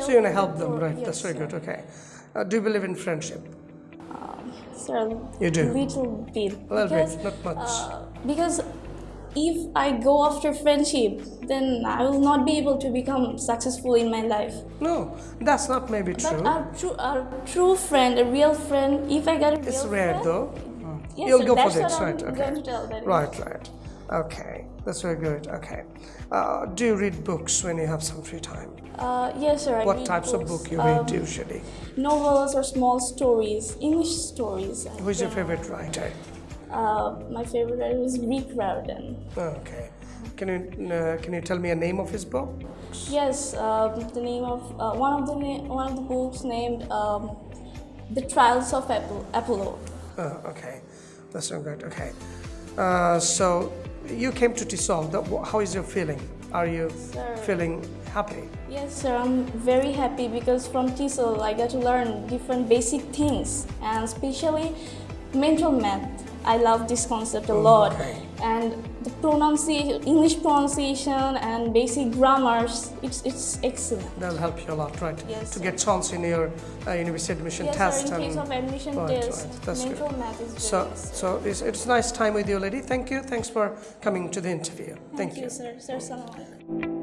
So you're gonna help them, right? yes, That's very sir. good. Okay. Uh, do you believe in friendship? Sir, You do? little bit. A little because, bit, not much. Uh, because if I go after friendship, then I will not be able to become successful in my life. no, that's not maybe true. But a true, a true friend, a real friend, if I get a real it's rare friend, though. Yes, You'll sir, go for that's this, what I'm right? Okay. going to tell that. Right, right. Okay, that's very good. Okay. Uh, do you read books when you have some free time? Uh, yes, sir. I What types of book you um, read usually? Novels or small stories, English stories. Who's your favorite writer? Uh, my favorite writer is Rick Riordan. Okay. Can you uh, can you tell me a name of his book? Yes, um, the name of uh, one of the na- one of the books named um, "The Trials of Apollo." Apollo. Oh, okay. That's so good. Okay. Uh, so you came to TESOL. The, how is your feeling? Are you Sir. feeling happy? Yes, sir. I'm very happy because from TESOL I got to learn different basic things and especially mental math. I love this concept a lot. okay. And the pronunciation, English pronunciation and basic grammars, it's, it's excellent. That'll help you a lot, right? Yes, To sir. get chance in your uh, university admission Yes, test. sir. In case of admission Right, test, right. That's mental good. math is So, excellent. so it's, it's nice time with you, lady. Thank you. Thanks for coming to the interview. Thank, Thank you, sir. Sir, alaikum.